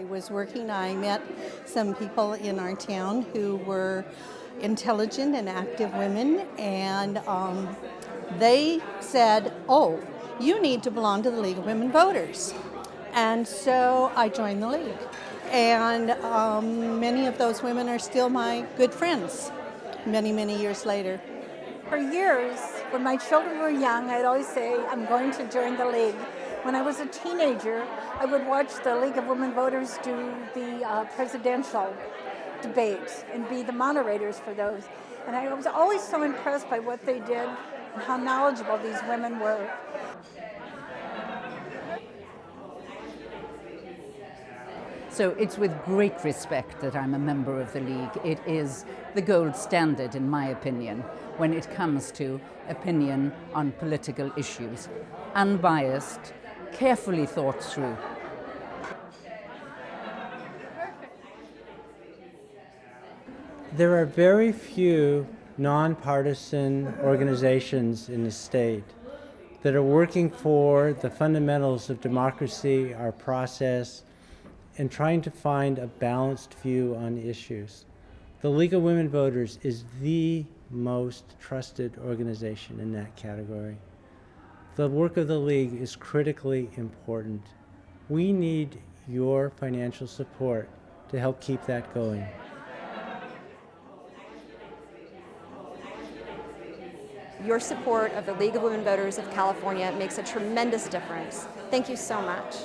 I was working, I met some people in our town who were intelligent and active women, and um, they said, Oh, you need to belong to the League of Women Voters. And so I joined the League. And um, many of those women are still my good friends many, many years later. For years, when my children were young, I'd always say, I'm going to join the League. When I was a teenager, I would watch the League of Women Voters do the uh, presidential debates and be the moderators for those. And I was always so impressed by what they did and how knowledgeable these women were. So it's with great respect that I'm a member of the League. It is the gold standard, in my opinion, when it comes to opinion on political issues. Unbiased, carefully thought through. There are very few nonpartisan organizations in the state that are working for the fundamentals of democracy, our process, and trying to find a balanced view on issues. The League of Women Voters is the most trusted organization in that category. The work of the League is critically important. We need your financial support to help keep that going. Your support of the League of Women Voters of California makes a tremendous difference. Thank you so much.